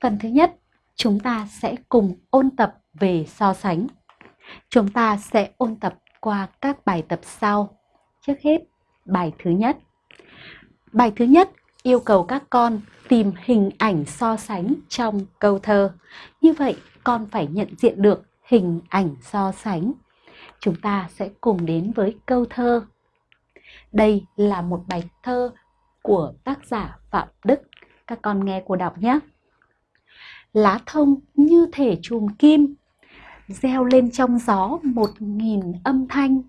Phần thứ nhất, chúng ta sẽ cùng ôn tập về so sánh. Chúng ta sẽ ôn tập qua các bài tập sau. Trước hết, bài thứ nhất. Bài thứ nhất yêu cầu các con tìm hình ảnh so sánh trong câu thơ. Như vậy, con phải nhận diện được hình ảnh so sánh. Chúng ta sẽ cùng đến với câu thơ. Đây là một bài thơ của tác giả Phạm Đức. Các con nghe cô đọc nhé. Lá thông như thể chùm kim, gieo lên trong gió một nghìn âm thanh.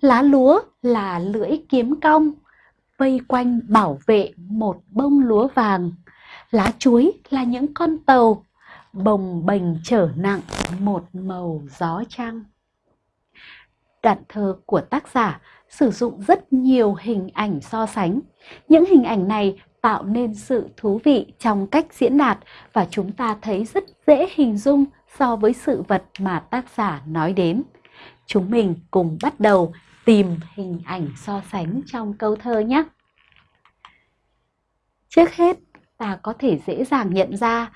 Lá lúa là lưỡi kiếm cong, vây quanh bảo vệ một bông lúa vàng. Lá chuối là những con tàu, bồng bềnh trở nặng một màu gió trăng. Đoạn thơ của tác giả sử dụng rất nhiều hình ảnh so sánh. Những hình ảnh này tạo nên sự thú vị trong cách diễn đạt và chúng ta thấy rất dễ hình dung so với sự vật mà tác giả nói đến. Chúng mình cùng bắt đầu tìm hình ảnh so sánh trong câu thơ nhé. Trước hết, ta có thể dễ dàng nhận ra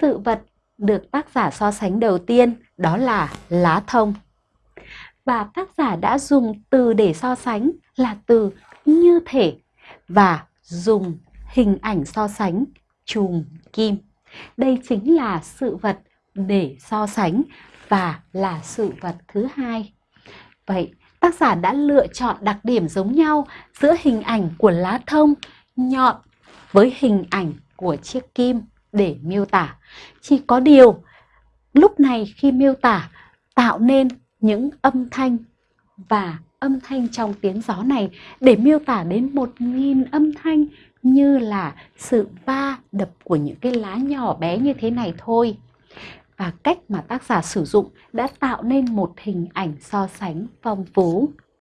sự vật được tác giả so sánh đầu tiên đó là lá thông. Và tác giả đã dùng từ để so sánh là từ như thể và dùng hình ảnh so sánh chùm kim. Đây chính là sự vật để so sánh và là sự vật thứ hai. Vậy, tác giả đã lựa chọn đặc điểm giống nhau giữa hình ảnh của lá thông nhọn với hình ảnh của chiếc kim để miêu tả. Chỉ có điều, lúc này khi miêu tả tạo nên những âm thanh và âm thanh trong tiếng gió này để miêu tả đến một nghìn âm thanh như là sự va đập của những cái lá nhỏ bé như thế này thôi. Và cách mà tác giả sử dụng đã tạo nên một hình ảnh so sánh phong phú.